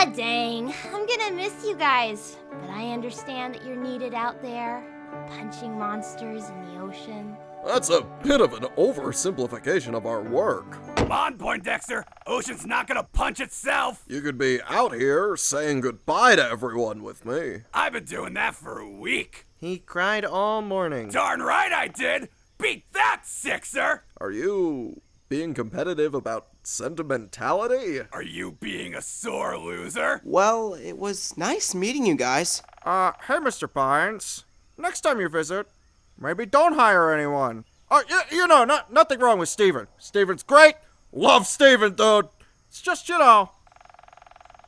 Ah, dang. I'm gonna miss you guys. But I understand that you're needed out there, punching monsters in the ocean. That's a bit of an oversimplification of our work. Come on, Poindexter. Ocean's not gonna punch itself. You could be out here saying goodbye to everyone with me. I've been doing that for a week. He cried all morning. Darn right I did. Beat that, Sixer. Are you being competitive about sentimentality? Are you being a sore loser? Well, it was nice meeting you guys. Uh, hey, Mr. Pines. Next time you visit, maybe don't hire anyone. Oh, you, you know, not, nothing wrong with Steven. Steven's great. Love Steven, dude. It's just, you know,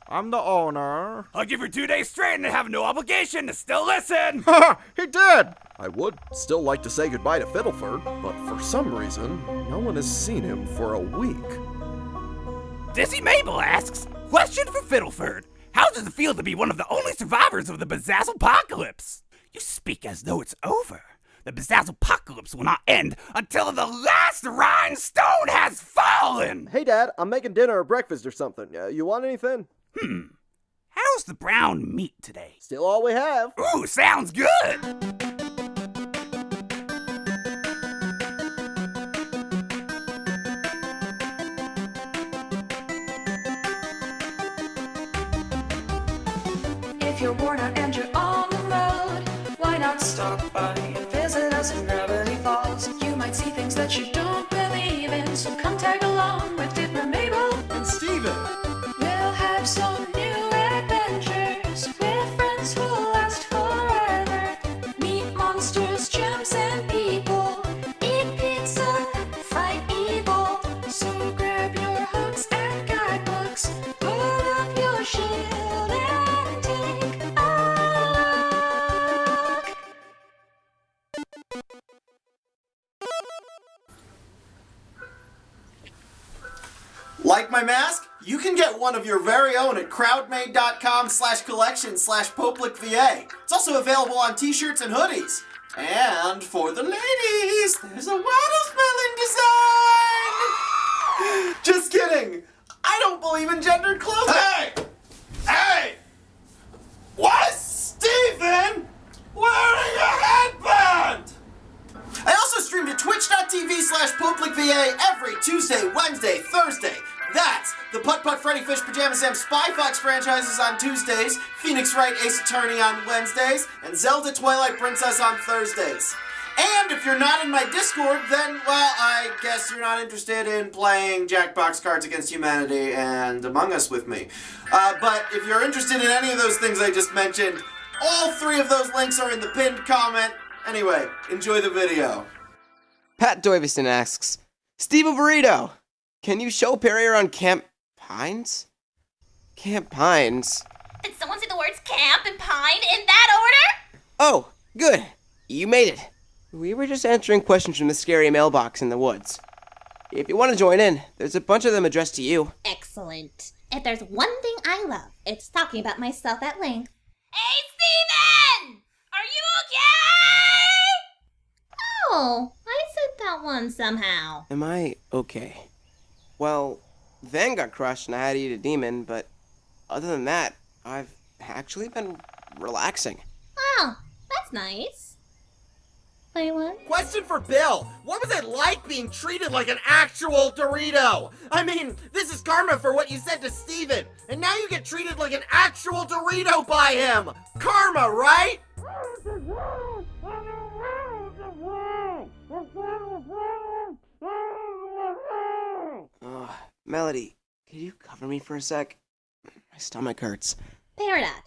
I'm the owner. I'll give you two days straight and have no obligation to still listen. he did. I would still like to say goodbye to Fiddleford, but for some reason, no one has seen him for a week. Dizzy Mabel asks, question for Fiddleford. How does it feel to be one of the only survivors of the Bezazzle Apocalypse? You speak as though it's over. The Bezazzle Apocalypse will not end until the last rhinestone has fallen! Hey, Dad, I'm making dinner or breakfast or something. Uh, you want anything? Hmm. How's the brown meat today? Still all we have. Ooh, sounds good! You're worn out Like my mask? You can get one of your very own at crowdmade.com slash collection slash VA. It's also available on t-shirts and hoodies. And for the ladies, there's a watermelon design! Just kidding! I don't believe in gendered clothing! Hey! Hey! What? Steven! Wearing a headband! I also stream to twitch.tv slash VA every Tuesday, Wednesday, Thursday. That's the Putt Putt Freddy Fish Pajama Sam Spy Fox franchises on Tuesdays, Phoenix Wright Ace Attorney on Wednesdays, and Zelda Twilight Princess on Thursdays. And if you're not in my Discord, then, well, I guess you're not interested in playing Jackbox Cards Against Humanity and Among Us with me. Uh, but if you're interested in any of those things I just mentioned, all three of those links are in the pinned comment. Anyway, enjoy the video. Pat Doyviston asks, Steve Burrito, can you show Perry around Camp Pines? Camp Pines? Did someone say the words camp and pine in that order? Oh, good. You made it. We were just answering questions from the scary mailbox in the woods. If you want to join in, there's a bunch of them addressed to you. Excellent. If there's one thing I love, it's talking about myself at length. Hey, Steven! Are you okay? Oh, I said that one somehow. Am I okay? Well, Van got crushed and I had to eat a demon, but other than that, I've actually been relaxing. Wow, that's nice. Wait, what? Question for Bill. What was it like being treated like an actual Dorito? I mean, this is karma for what you said to Steven. And now you get treated like an actual Dorito by him. Karma, right? Melody, could you cover me for a sec? My stomach hurts. Peridot,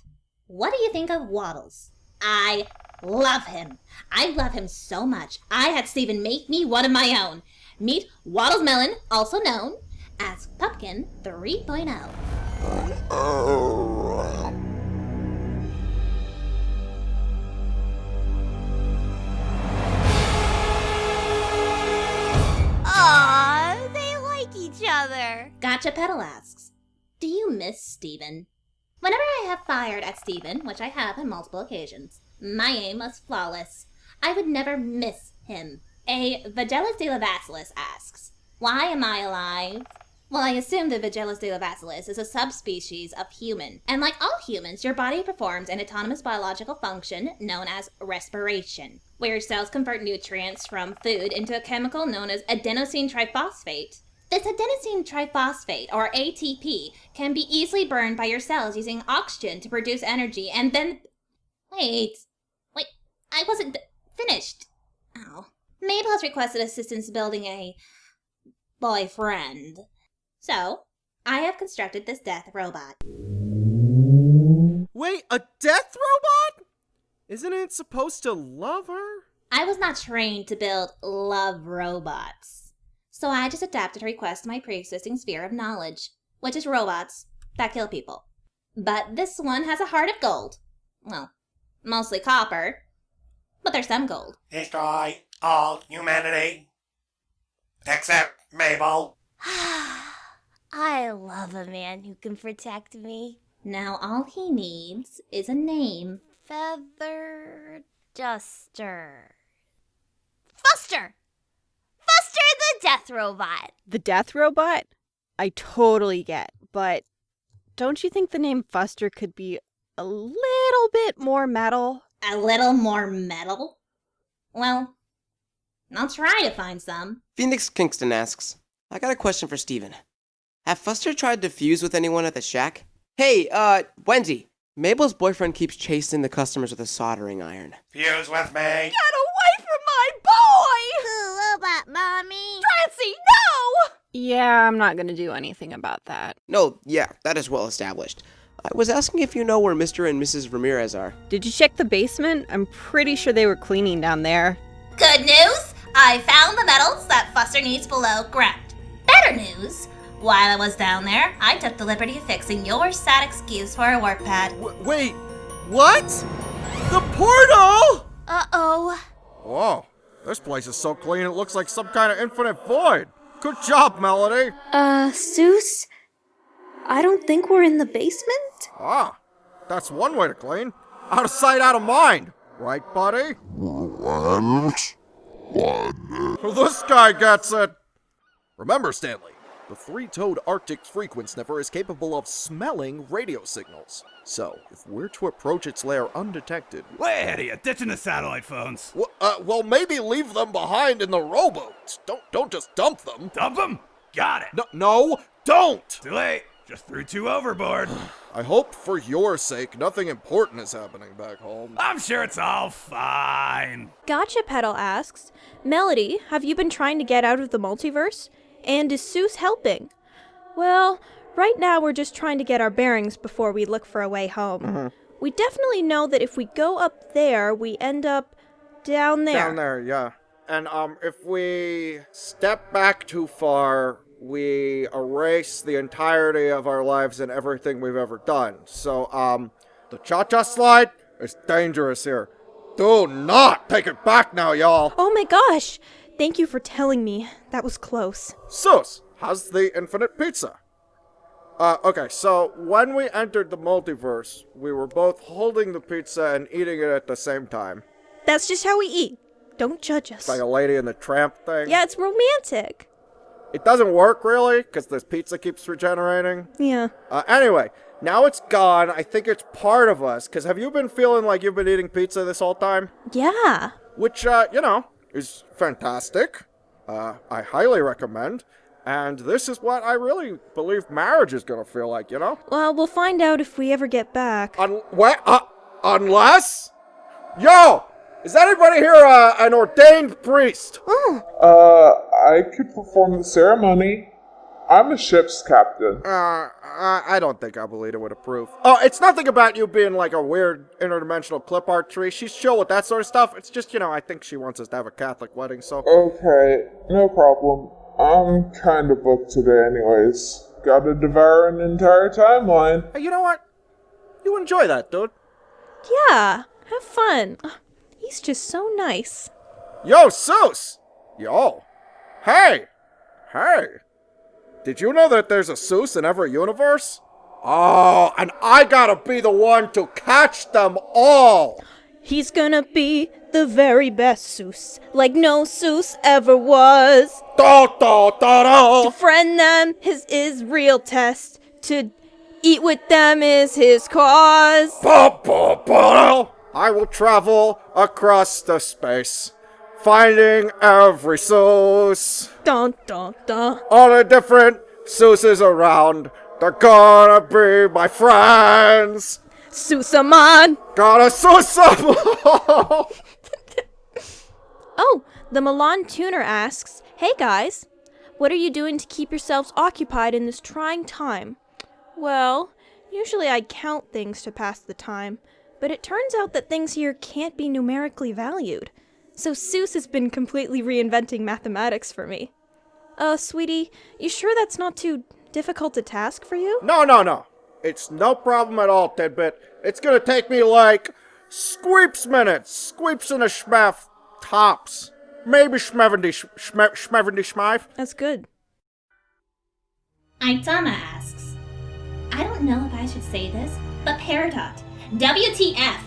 what do you think of Waddles? I love him. I love him so much. I had Steven make me one of my own. Meet Waddles Melon, also known as Pumpkin oh. 3.0. Aw, they like each other. Gotcha Petal asks, Do you miss Steven? Whenever I have fired at Steven, which I have on multiple occasions, my aim was flawless. I would never miss him. A Vigelis de la Vasilis asks, Why am I alive? Well, I assume the Vigellus deilovasilis is a subspecies of human, and like all humans, your body performs an autonomous biological function known as respiration, where your cells convert nutrients from food into a chemical known as adenosine triphosphate. This adenosine triphosphate, or ATP, can be easily burned by your cells using oxygen to produce energy, and then. Wait. Wait. I wasn't finished. Oh. Mabel has requested assistance building a boyfriend. So, I have constructed this death robot. Wait, a death robot? Isn't it supposed to love her? I was not trained to build love robots. So I just adapted her request to my pre-existing sphere of knowledge, which is robots that kill people. But this one has a heart of gold. Well, mostly copper. But there's some gold. Destroy all humanity. Except Mabel. I love a man who can protect me. Now all he needs is a name. Feather Duster. Fuster! Fuster the Death Robot! The death robot? I totally get, but don't you think the name Fuster could be a little bit more metal? A little more metal? Well, I'll try to find some. Phoenix Kingston asks, I got a question for Steven. Have Fuster tried to fuse with anyone at the shack? Hey, uh, Wendy, Mabel's boyfriend keeps chasing the customers with a soldering iron. Fuse with me. Get away from my boy! Robot Mommy! Francie, no! Yeah, I'm not gonna do anything about that. No, yeah, that is well established. I was asking if you know where Mr. and Mrs. Ramirez are. Did you check the basement? I'm pretty sure they were cleaning down there. Good news! I found the metals that Fuster needs below ground. Better news! While I was down there, I took the liberty of fixing your sad excuse for a warp pad. W- wait, what? The portal? Uh oh. Whoa, this place is so clean it looks like some kind of infinite void. Good job, Melody. Uh, Soos? I don't think we're in the basement? Ah, that's one way to clean. Out of sight, out of mind. Right, buddy? One. One. This guy gets it. Remember, Stanley, the three toed Arctic frequent sniffer is capable of smelling radio signals. So, if we're to approach its lair undetected. Way ahead of you, ditching the satellite phones. Well, uh, well, maybe leave them behind in the rowboat. Don't, don't just dump them. Dump them? Got it. No, no, don't! Too late. Just threw two overboard. I hope for your sake nothing important is happening back home. I'm sure it's all fine. Gotcha Pedal asks, Melody, have you been trying to get out of the multiverse? And is Soos helping? Well, right now we're just trying to get our bearings before we look for a way home. We definitely know that if we go up there, we end up down there. Down there, yeah. And um, if we step back too far, we erase the entirety of our lives and everything we've ever done. So um, the cha-cha slide is dangerous here. Do not take it back now, y'all. Oh my gosh! Thank you for telling me. That was close. Soos, how's the infinite pizza? Uh, okay, so when we entered the multiverse, we were both holding the pizza and eating it at the same time. That's just how we eat. Don't judge us. It's like a lady and the tramp thing. Yeah, it's romantic. It doesn't work really, because this pizza keeps regenerating. Yeah. Uh, anyway, now it's gone. I think it's part of us, because have you been feeling like you've been eating pizza this whole time? Yeah. Which, uh, you know, is fantastic. Uh, I highly recommend. And this is what I really believe marriage is gonna feel like, you know? Well, we'll find out if we ever get back. Un- what? Uh, unless? Yo! Is anybody here uh, an ordained priest? Oh. Uh, I could perform the ceremony. I'm a ship's captain. Uh, I I don't think Abuelita would approve. Oh, it's nothing about you being like a weird interdimensional clip art tree. She's chill with that sort of stuff. It's just, you know, I think she wants us to have a Catholic wedding, so. Okay, no problem. I'm kind of booked today, anyways. Gotta devour an entire timeline. Hey, you know what? You enjoy that, dude. Yeah. Have fun. He's just so nice. Yo, Soos! Yo. Hey! Hey! Did you know that there's a Soos in every universe? Oh, and I gotta be the one to catch them all! He's gonna be the very best Soos, like no Soos ever was. Da, da, da, da. To friend them his is real test. To eat with them is his cause. Ba, ba, ba. I will travel across the space, finding every Soos. Dun dun dun. All the different Soos's around, they're gonna be my friends. Soos-a-mon. Gotta Soos 'em. Oh, the Milan tuner asks, Hey guys, what are you doing to keep yourselves occupied in this trying time? Well, usually I count things to pass the time, but it turns out that things here can't be numerically valued. So Soos has been completely reinventing mathematics for me. Uh, sweetie, you sure that's not too difficult a task for you? No, no, no. It's no problem at all, Tidbit. It's gonna take me like squeeps minutes, squeeps and a schmef tops. Maybe schmevendy schme, schmevendy schmeif. That's good. Aitama asks, I don't know if I should say this, but Peridot, WTF?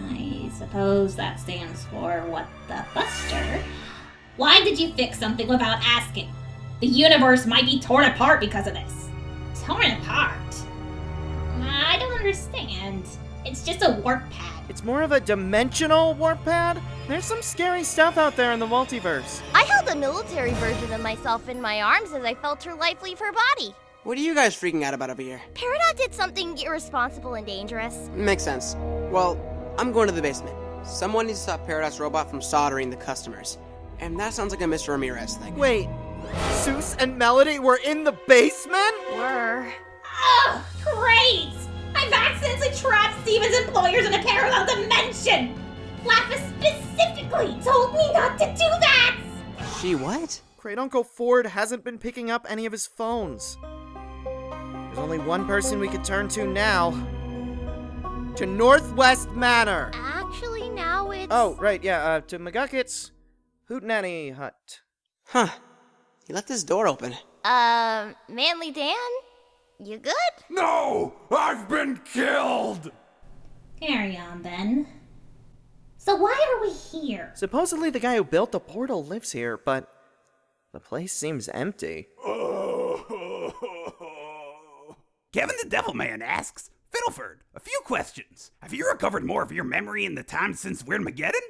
I suppose that stands for what the Buster. Why did you fix something without asking? The universe might be torn apart because of this. Torn apart? I don't understand. It's just a warp pad. It's more of a dimensional warp pad. There's some scary stuff out there in the multiverse. I held a military version of myself in my arms as I felt her life leave her body. What are you guys freaking out about over here? Peridot did something irresponsible and dangerous. Makes sense. Well, I'm going to the basement. Someone needs to stop Paradise Robot from soldering the customers. And that sounds like a Mr. Ramirez thing. Wait, Soos and Melody were in the basement? Were. Ugh, great! I've accidentally trapped Steven's employers in a parallel dimension! Lapis specifically told me not to do that! She what? Great Uncle Ford hasn't been picking up any of his phones. There's only one person we could turn to now. To Northwest Manor. Actually, now it's. Oh, right, yeah, uh, to McGucket's Hootenanny Hut. Huh. He left his door open. Um, Manly Dan? You good? No! I've been killed! Carry on then. So why are we here? Supposedly the guy who built the portal lives here, but the place seems empty. Kevin the Devilman asks, Fiddleford, a few questions. Have you recovered more of your memory in the time since we're in Weirdmageddon?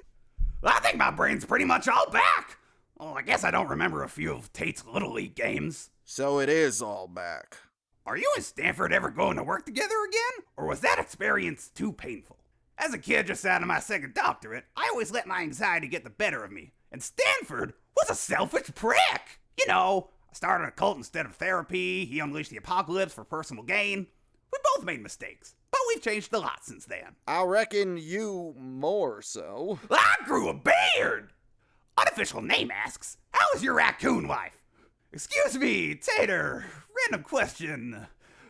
I think my brain's pretty much all back. Well, I guess I don't remember a few of Tate's Little League games. So it is all back. Are you and Stanford ever going to work together again? Or was that experience too painful? As a kid just out of my second doctorate, I always let my anxiety get the better of me. And Stanford was a selfish prick. You know, I started a cult instead of therapy, he unleashed the apocalypse for personal gain. We both made mistakes, but we've changed a lot since then. I reckon you more so. I grew a beard! Unofficial name asks, How is your raccoon wife? Excuse me, Tater. Random question.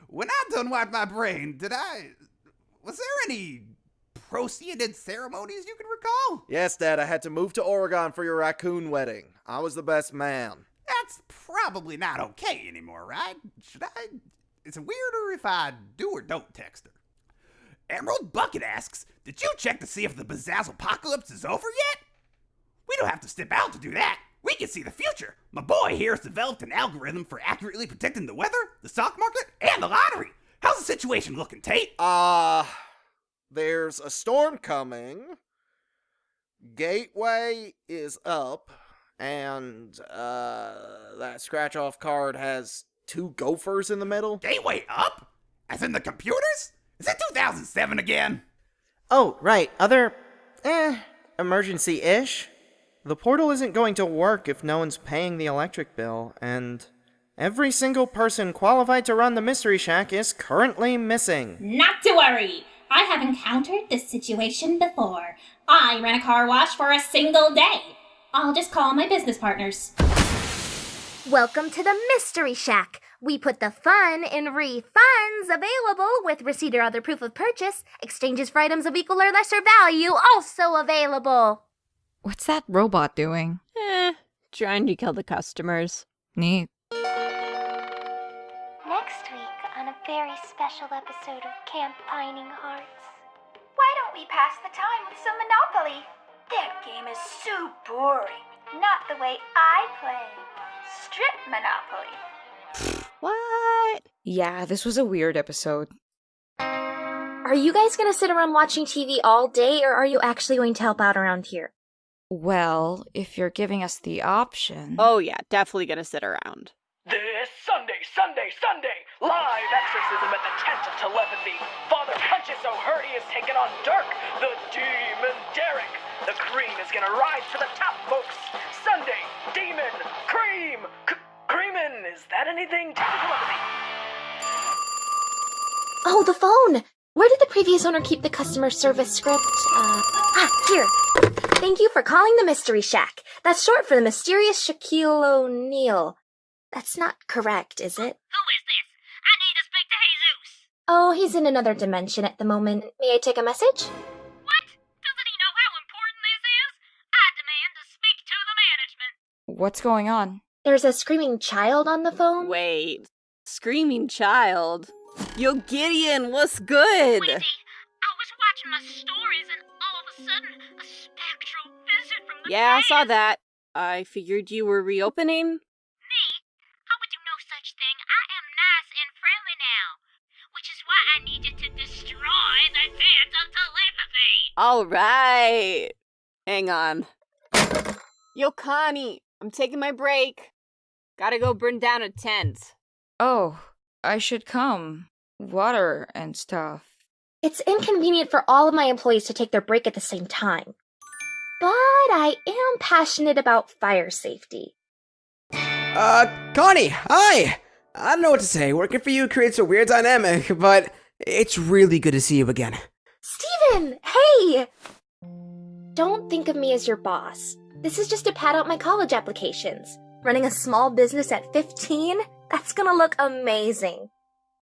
When I done wiped my brain, did I. Was there any proceeded ceremonies you can recall? Yes, Dad, I had to move to Oregon for your raccoon wedding. I was the best man. That's probably not okay anymore, right? Should I. Is it weirder if I do or don't text her? Emerald Bucket asks, Did you check to see if the Bezazzle apocalypse is over yet? We don't have to step out to do that. We can see the future. My boy here has developed an algorithm for accurately predicting the weather, the stock market, and the lottery. How's the situation looking, Tate? Uh, there's a storm coming. Gateway is up. And, uh, that scratch off card has two gophers in the middle. Gateway up? As in the computers? Is it 2007 again? Oh, right, other. eh, emergency ish. The portal isn't going to work if no one's paying the electric bill, and every single person qualified to run the Mystery Shack is currently missing. Not to worry. I have encountered this situation before. I ran a car wash for a single day. I'll just call my business partners. Welcome to the Mystery Shack. We put the fun in refunds available with receipt or other proof of purchase. Exchanges for items of equal or lesser value also available. What's that robot doing? Eh, trying to kill the customers. Neat. Next week on a very special episode of Camp Pining Hearts. Why don't we pass the time with some Monopoly. That game is so boring. Not the way I play. Strip Monopoly. What? Yeah, this was a weird episode. Are you guys gonna sit around watching TV all day, or are you actually going to help out around here? Well, if you're giving us the option. Oh, yeah, definitely gonna sit around. This Sunday, Sunday, Sunday, live exorcism at the Tent of Telepathy. Father Punches O'Hurdy is taking on Dirk, the Demon Derek. The cream is gonna rise to the top, folks. Sunday, Is that anything? Tent of Telepathy. Oh, the phone! Where did the previous owner keep the customer service script? Uh, ah, here. Thank you for calling the Mystery Shack. That's short for the mysterious Shaquille O'Neal. That's not correct, is it? Who is this? I need to speak to Jesus. Oh, he's in another dimension at the moment. May I take a message? What? Doesn't he know how important this is? I demand to speak to the management. What's going on? There's a screaming child on the phone. Wait. Screaming child? Yo, Gideon, what's good? i was watching my stories and all of a sudden a spectral visit from the Yeah, I saw that. I figured you were reopening. Me? I would do no such thing. I am nice and friendly now. Which is why I needed to destroy the dance of telepathy. All right. Hang on. Yo, Connie, I'm taking my break. Gotta go burn down a tent. Oh, I should come. Water and stuff. It's inconvenient for all of my employees to take their break at the same time. But I am passionate about fire safety. Uh, Connie, hi! I don't know what to say. Working for you creates a weird dynamic, but it's really good to see you again. Steven! Hey! Don't think of me as your boss. This is just to pad out my college applications. Running a small business at 15? That's gonna look amazing.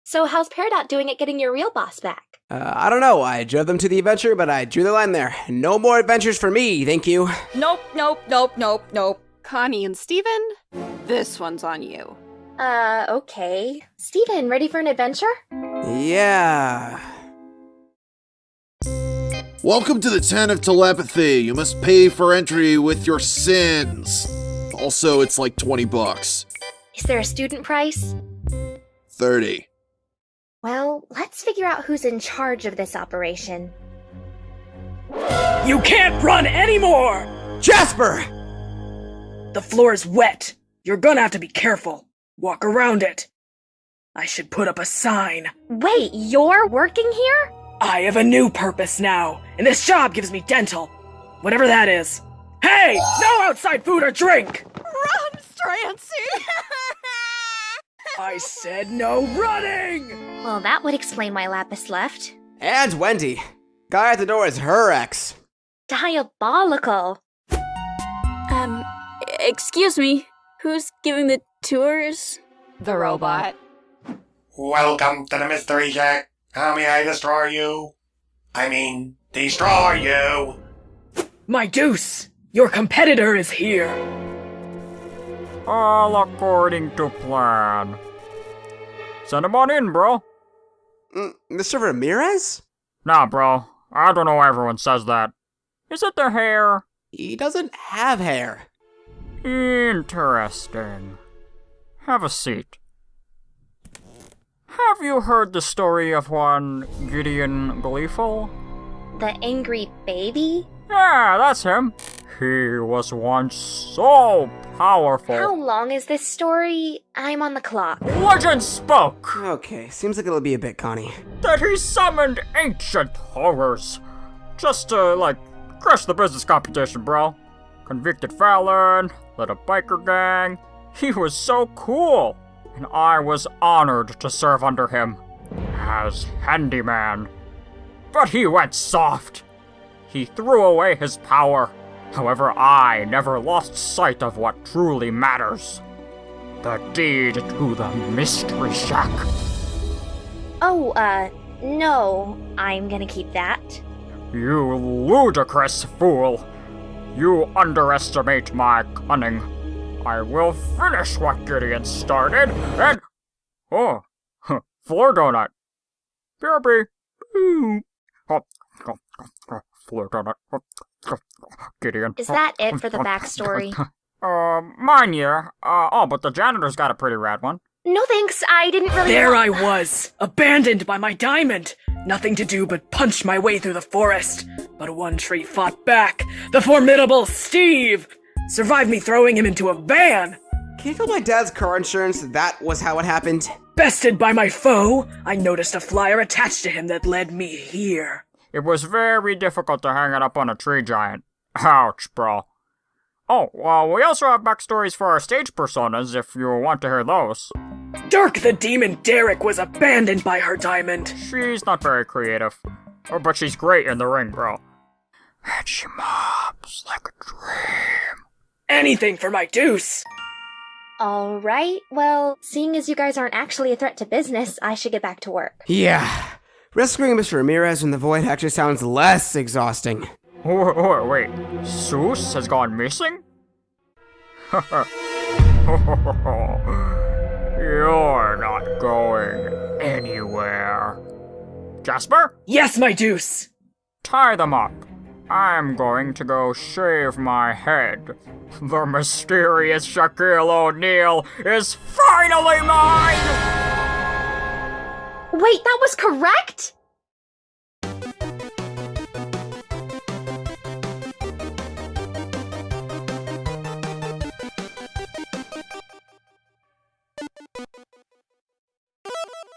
So, how's Peridot doing at getting your real boss back? Uh, I don't know. I drove them to the adventure, but I drew the line there. No more adventures for me, thank you. Nope, nope, nope, nope, nope. Connie and Steven, this one's on you. Uh, okay. Steven, ready for an adventure? Yeah. Welcome to the Tent of Telepathy. You must pay for entry with your sins. Also, it's like 20 bucks. Is there a student price? 30. Well, let's figure out who's in charge of this operation. You can't run anymore! Jasper! The floor is wet. You're gonna have to be careful. Walk around it. I should put up a sign. Wait, you're working here? I have a new purpose now, and this job gives me dental. Whatever that is. Hey! No outside food or drink! Run, Strancy! I said no running! Well, that would explain why Lapis left. And Wendy. Guy at the door is her ex. Diabolical. Um, excuse me. Who's giving the tours? The robot. Welcome to the Mystery Shack. How may I destroy you? I mean, destroy you! My deuce! Your competitor is here! All according to plan. Send him on in, bro. Mm, Mr. Ramirez? Nah, bro. I don't know why everyone says that. Is it the hair? He doesn't have hair. Interesting. Have a seat. Have you heard the story of one Gideon Gleeful? The angry baby? Yeah, that's him. He was once so powerful. How long is this story? I'm on the clock. Legend spoke Okay, seems like it'll be a bit, Connie. that he summoned ancient horrors just to, like, crush the business competition, bro. Convicted felon, led a biker gang. He was so cool, and I was honored to serve under him as handyman. But he went soft. He threw away his power. However, I never lost sight of what truly matters. The deed to the Mystery Shack. Oh, uh, no. I'm gonna keep that. You ludicrous fool! You underestimate my cunning. I will finish what Gideon started, and. Oh, floor donut. BRB. Ooh. Flirt on it. Gideon. Is that it for the backstory? Uh, mine, yeah. Uh, oh, but the janitor's got a pretty rad one. No thanks, I didn't really. There I was, abandoned by my diamond. Nothing to do but punch my way through the forest. But one tree fought back. The formidable Steve! Survived me throwing him into a van. Can you tell my dad's car insurance that that was how it happened? Bested by my foe, I noticed a flyer attached to him that led me here. It was very difficult to hang it up on a tree giant. Ouch, bro. Oh, well, we also have backstories for our stage personas if you want to hear those. Dirk the Demon Derek was abandoned by her diamond. She's not very creative. Oh, but she's great in the ring, bro. And she mobs like a dream. Anything for my deuce. All right. Well, seeing as you guys aren't actually a threat to business, I should get back to work. Yeah. Rescuing Mr. Ramirez in the void actually sounds less exhausting. Wait, wait, wait. Soos has gone missing? You're not going anywhere. Jasper? Yes, my deuce. Tie them up. I'm going to go shave my head. The mysterious Shaquille O'Neal is finally mine! Wait, that was correct?